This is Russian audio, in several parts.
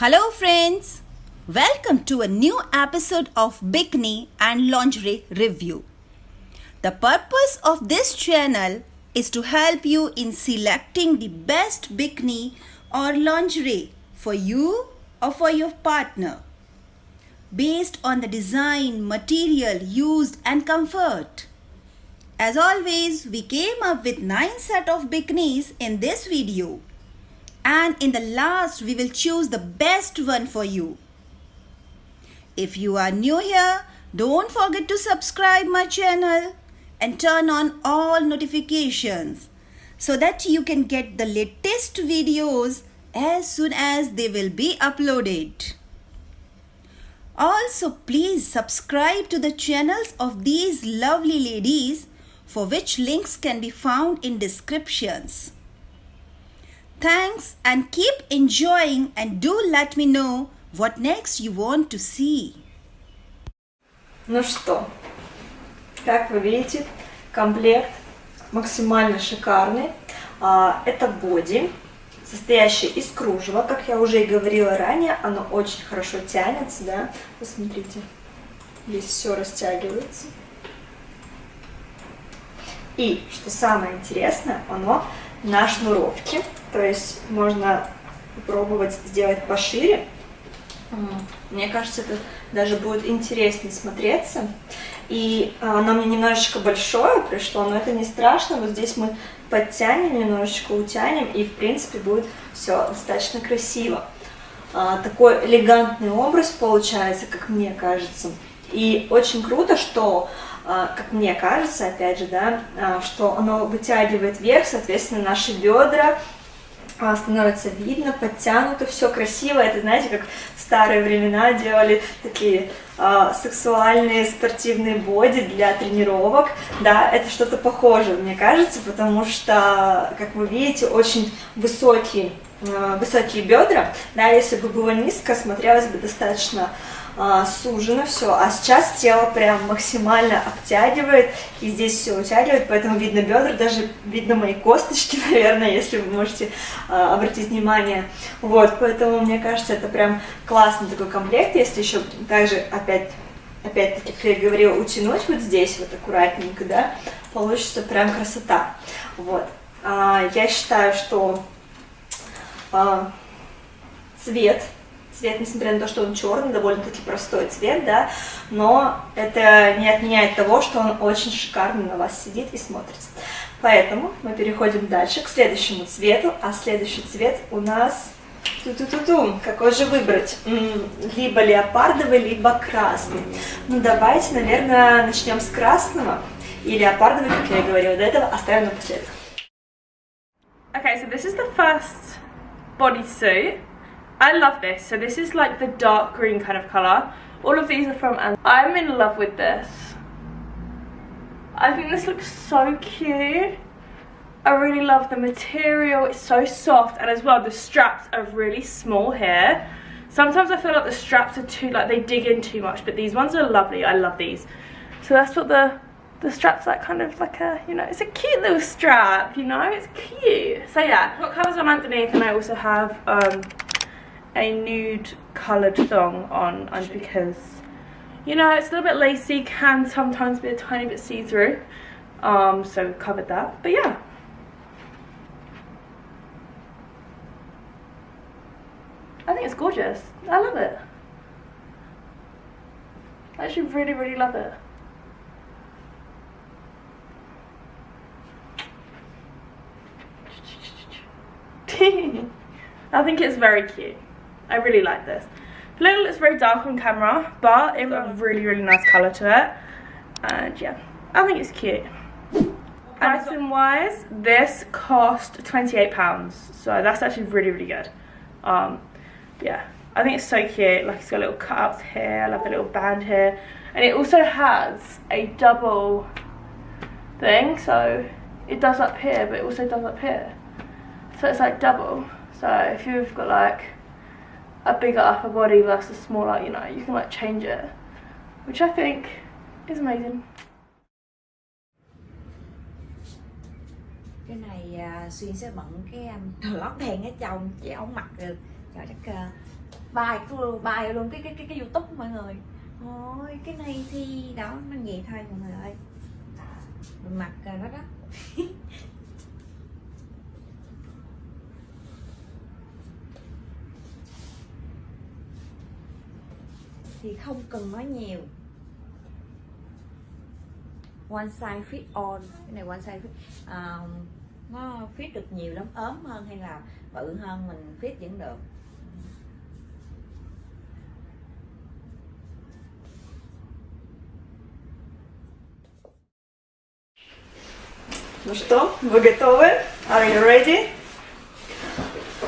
Hello, friends. Welcome to a new episode of Bikini and Lingerie Review. The purpose of this channel is to help you in selecting the best bikini or lingerie for you or for your partner based on the design, material used and comfort. As always, we came up with 9 set of bikinis in this video. And in the last, we will choose the best one for you. If you are new here, don't forget to subscribe my channel and turn on all notifications so that you can get the latest videos as soon as they will be uploaded. Also, please subscribe to the channels of these lovely ladies for which links can be found in descriptions. Thanks and keep enjoying and do let me know what next you want to see. Ну что, как вы видите, комплект максимально шикарный. А, Это боди, состоящий из кружева. Как я уже и говорила ранее, оно очень хорошо тянется, да. Посмотрите, здесь все растягивается. И, что самое интересное, оно на шнуровке. То есть можно попробовать сделать пошире. Мне кажется, это даже будет интереснее смотреться. И а, оно мне немножечко большое пришло, но это не страшно. Вот здесь мы подтянем немножечко, утянем, и в принципе будет все достаточно красиво. А, Такой элегантный образ получается, как мне кажется. И очень круто, что, а, как мне кажется, опять же, да, что оно вытягивает вверх, соответственно, наши бедра, становится видно, подтянуто, все красиво. Это, знаете, как в старые времена делали такие а, сексуальные спортивные боди для тренировок. Да, это что-то похожее, мне кажется, потому что, как вы видите, очень высокие, а, высокие бедра. Да, если бы было низко, смотрелось бы достаточно а, сужено все, а сейчас тело прям максимально обтягивает, и здесь все утягивает, поэтому видно бедра, даже видно мои косточки, наверное, если вы можете а, обратить внимание. Вот, поэтому мне кажется, это прям классный такой комплект, если еще также опять опять-таки, как я говорила, утянуть вот здесь вот аккуратненько, да, получится прям красота. Вот. А, я считаю, что а, цвет цвет, несмотря на то, что он черный, довольно-таки простой цвет, да, но это не отменяет того, что он очень шикарно на вас сидит и смотрится. Поэтому мы переходим дальше к следующему цвету, а следующий цвет у нас... Ту-ту-ту-ту, какой же выбрать? Либо леопардовый, либо красный. Ну давайте, наверное, начнем с красного. И леопардовый, как я и говорила до этого, оставим напоследок. Okay, so this is the first bodysuit. I love this. So this is like the dark green kind of colour. All of these are from An I'm in love with this. I think this looks so cute. I really love the material. It's so soft and as well the straps are really small here. Sometimes I feel like the straps are too like they dig in too much, but these ones are lovely. I love these. So that's what the the strap's like kind of like a you know it's a cute little strap you know it's cute so yeah got colours on underneath and I also have um a nude coloured thong on and because you know it's a little bit lacy can sometimes be a tiny bit see-through um so we've covered that. But yeah. I think it's gorgeous. I love it. I actually really really love it. I think it's very cute. I really like this. A little it's very dark on camera, but it's got a really, really nice colour to it. And yeah, I think it's cute. Pricing wise, this cost £28. So that's actually really, really good. Um, yeah, I think it's so cute. Like it's got little cutouts here, I love the little band here. And it also has a double thing, so it does up here, but it also does up here. So it's like double. So if you've got like a bigger upper body versus smaller, you know, you can like change it. Which I think is amazing. cái này uh, xuyên sẽ bận cái um, lót đèn ở chồng chị không mặc được Trời chắc uh, à, bài luôn, bài luôn cái cái cái, cái youtube mọi người ôi cái này thì đó nó nhẹ thôi mọi người ơi mình mặc uh, đó đó thì không cần nói nhiều one size fit all cái này one size fit uh, nó fit được nhiều lắm ốm hơn hay là bự hơn mình fit vẫn được Ну что, вы готовы? Are you ready?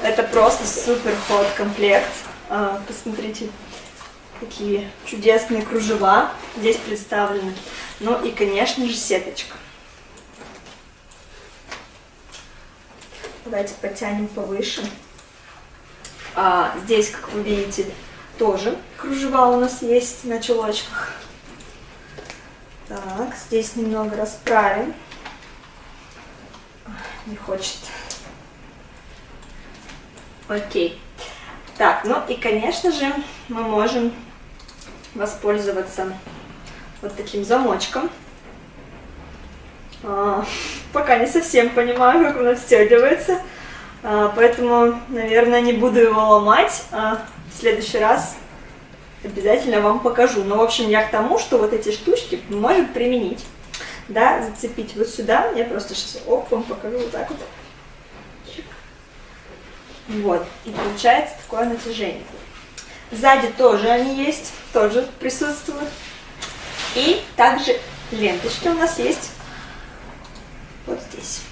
Это просто супер ход комплект. А, посмотрите, Какие чудесные кружева здесь представлены. Ну и, конечно же, сеточка. Давайте потянем повыше. А, здесь, как вы видите, тоже кружева у нас есть на чулочках. Так, здесь немного расправим. Не хочет. Окей. Так, ну и, конечно же, мы можем воспользоваться вот таким замочком. А, пока не совсем понимаю, как он отстегивается, а, поэтому, наверное, не буду его ломать. А в следующий раз обязательно вам покажу. Но, в общем, я к тому, что вот эти штучки можем применить. Да, зацепить вот сюда. Я просто сейчас оп, вам покажу вот так вот. Вот. И получается такое натяжение. Сзади тоже они есть, тоже присутствуют. И также ленточки у нас есть вот здесь.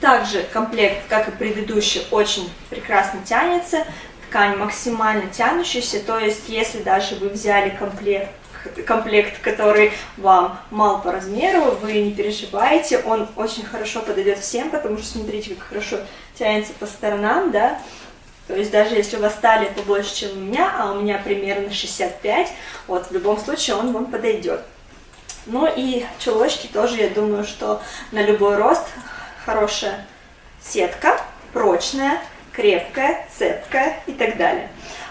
Также комплект, как и предыдущий, очень прекрасно тянется. Ткань максимально тянущаяся, то есть если даже вы взяли комплект, комплект, который вам мал по размеру, вы не переживаете, он очень хорошо подойдет всем, потому что смотрите, как хорошо тянется по сторонам, да, то есть даже если у вас талия побольше, чем у меня, а у меня примерно 65, вот в любом случае он вам подойдет. Ну и чулочки тоже, я думаю, что на любой рост хорошая сетка, прочная, крепкая, цепкая и так далее.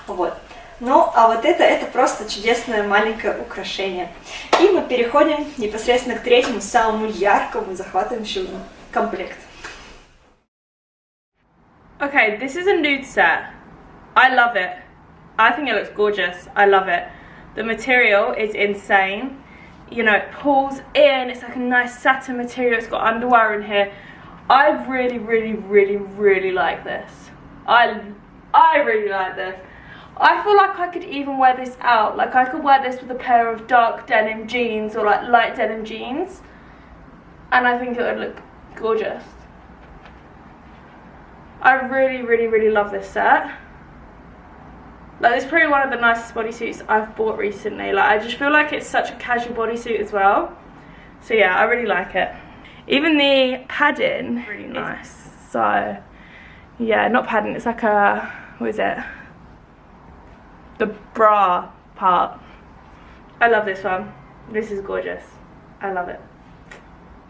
Вот. Ну, а вот это, это просто чудесное маленькое украшение. И мы переходим непосредственно к третьему, самому яркому, захватывающему комплекту. Okay, this is a nude set. I love it. I think it looks gorgeous. I love it. The material is insane. You know, it pulls in. It's like a nice satin material. It's got underwear in here. I really, really, really, really like this. I, I really like this. I feel like I could even wear this out. Like I could wear this with a pair of dark denim jeans or like light denim jeans. And I think it would look gorgeous. I really, really, really love this set. Like, it's probably one of the nicest bodysuits I've bought recently. Like, I just feel like it's such a casual bodysuit as well. So yeah, I really like it. Even the padding, really nice. So, yeah, not padding, it's like a, what is it? The bra part. I love this one. This is gorgeous. I love it.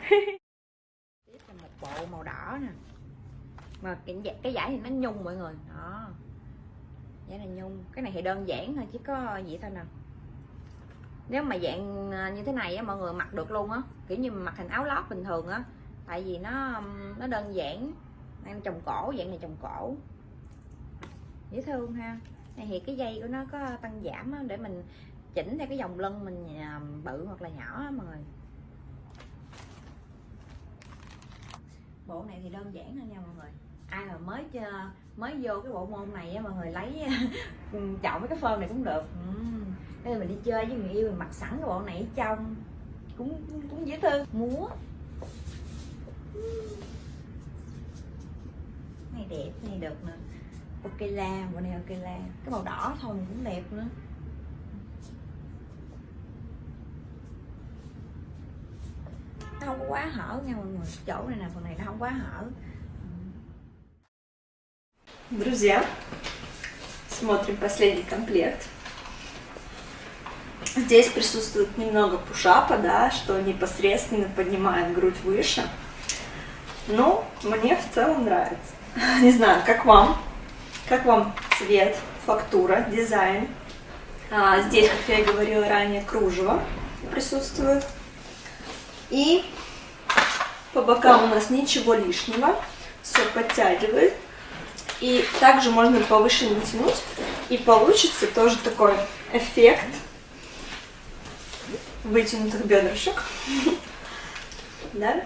mà cái cái giải thì nó nhung mọi người. Đó. Giải này nhung. Cái này thì đơn giản thôi chứ có gì thôi nè nếu mà dạng à, như thế này á mọi người mặc được luôn á kiểu như mặc thành áo lót bình thường á tại vì nó nó đơn giản. Đang trồng cổ dạng này trồng cổ. Dễ thương ha. Này thì cái dây của nó có tăng giảm á, để mình chỉnh theo cái dòng lưng mình à, bự hoặc là nhỏ á, mọi người. Bộ này thì đơn giản thôi nha mọi người ai mà mới mới vô cái bộ môn này á, mọi người lấy ừ, chọn mấy cái phơm này cũng được. Ừ. Nên mình đi chơi với người yêu mình mặc sẵn cái bộ này ở trong. Cũng cũng dễ thương. Múa. Này đẹp, này được nè. Ok la bộ này ok la cái màu đỏ thôi cũng đẹp nữa. Nó không có quá hở nha mọi người. Chỗ này nè phần này nó không quá hở. Друзья, смотрим последний комплект. Здесь присутствует немного пушапа, да, что непосредственно поднимает грудь выше. Но мне в целом нравится. Не знаю, как вам. Как вам цвет, фактура, дизайн? А, здесь, как я и говорила ранее, кружево присутствует. И по бокам у нас ничего лишнего, все подтягивает. И также можно повыше натянуть, и получится тоже такой эффект вытянутых бедрышек. Да?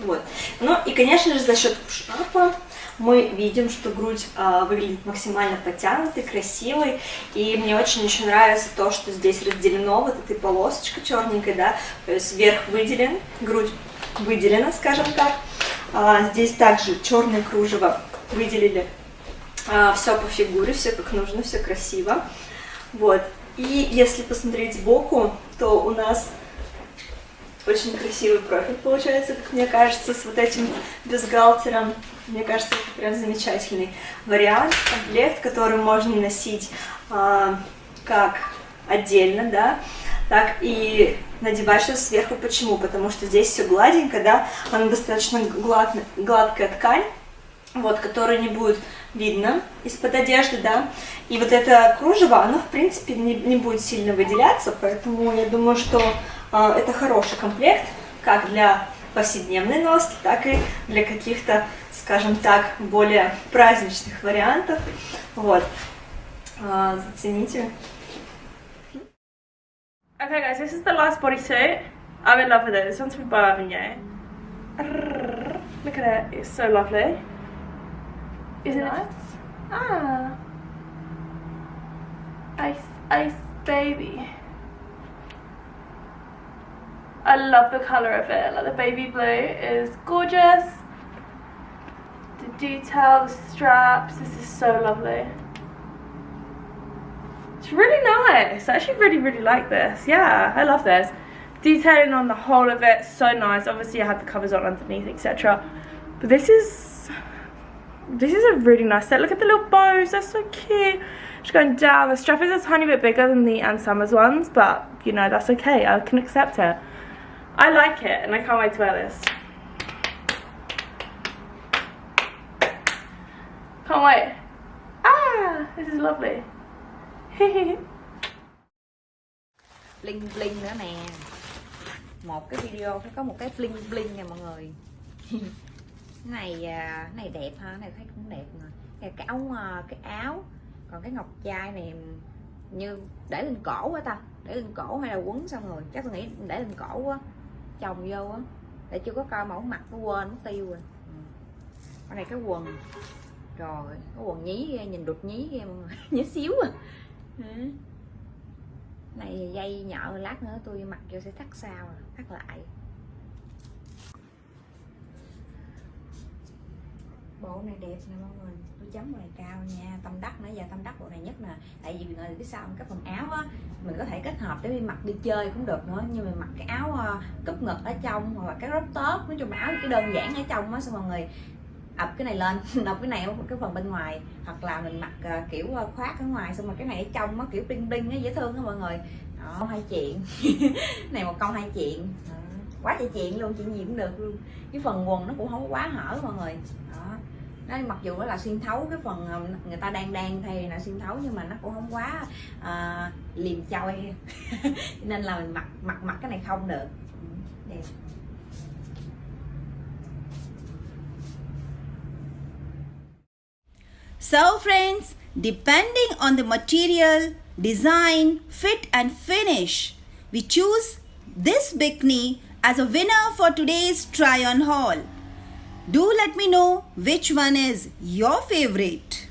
Вот. Ну и, конечно же, за счет пушапа мы видим, что грудь а, выглядит максимально подтянутой, красивой, и мне очень еще нравится то, что здесь разделено вот этой полосочкой черненькой, да, то есть верх выделен, грудь выделена, скажем так, а, здесь также черное кружево выделили, а, все по фигуре, все как нужно, все красиво, вот, и если посмотреть сбоку, то у нас очень красивый профиль получается, как мне кажется, с вот этим бюстгальтером. Мне кажется, это прям замечательный вариант, комплект, который можно носить а, как отдельно, да, так и надевать что-то сверху. Почему? Потому что здесь все гладенько, да, она достаточно глад, гладкая ткань, вот, которая не будет видно из-под одежды, да, и вот это кружево, оно, в принципе, не, не будет сильно выделяться, поэтому я думаю, что а, это хороший комплект, как для повседневной носки, так и для каких-то, скажем так, более праздничных вариантов. Вот. А, зацените. Okay guys, this is the last bodysuit. I'm in love with it. This one's from Avenue. Look at it, it's so lovely. Isn't it? Ah. Ice, ice baby. I love the colour of it, like the baby blue is gorgeous. The detail, the straps, this is so lovely. It's really nice, I actually really really like this, yeah, I love this. Detailing on the whole of it, so nice, obviously I have the covers on underneath etc. But this is, this is a really nice set, look at the little bows, they're so cute. Just going down, the strap is a tiny bit bigger than the Ann Summers ones, but you know, that's okay, I can accept it. I like it and I can't wait to wear this. Can't wait. Ah, this is lovely. bling bling nữa nè. Một cái video phải có một cái bling bling nè mọi người. Cái này à, cái này đẹp ha cái này thấy cũng đẹp nè cái, áo à, cái áo. Còn cái ngọc trai này như để lên cổ quá ta. Để lên cổ hay là quấn xong rồi. Chắc tôi nghĩ để lên cổ quá. Chồng vô á. Để chưa có coi mẫu mặt nó quên nó tiêu rồi. Ừ. con này cái quần. Rồi cái quần nhí ghê nhìn đục nhí ghê mọi người. Nhí xíu à. Ừ. này, dây nhợ lát nữa tôi mặc vô sẽ thắt sao à, thắt lại. Bộ này đẹp nè mọi người, tôi chấm bộ này cao nha, tâm đắc nãy giờ tâm đắc bộ này nhất nè. Tại vì người biết sao cái phần áo á, mình có thể kết hợp để đi mặc đi chơi cũng được nữa. Nhưng mà mặc cái áo ờ, cúp ngực ở trong hoặc là cái crop top, nói chung áo cái đơn giản ở trong á, xong mọi người ập cái này lên ập cái này ở cái phần bên ngoài hoặc là mình mặc uh, kiểu à, khoác ở ngoài xong rồi cái này ở trong nó kiểu bling bling á dễ thương đó mọi người. Đó hai chuyện. Này một câu hai chuyện. Quá trời chuyện luôn chuyện gì cũng được luôn. Cái phần quần nó cũng không quá hở mọi người. Đó nó mặc dù nó là xuyên thấu cái phần à, người ta đang đang thay là xuyên thấu nhưng mà nó cũng không quá uh, liềm choi. Nên là mình mặc mặc mặc cái này không được. Ừ, đẹp. So friends, depending on the material, design, fit and finish, we choose this bikini as a winner for today's try on haul. Do let me know which one is your favorite.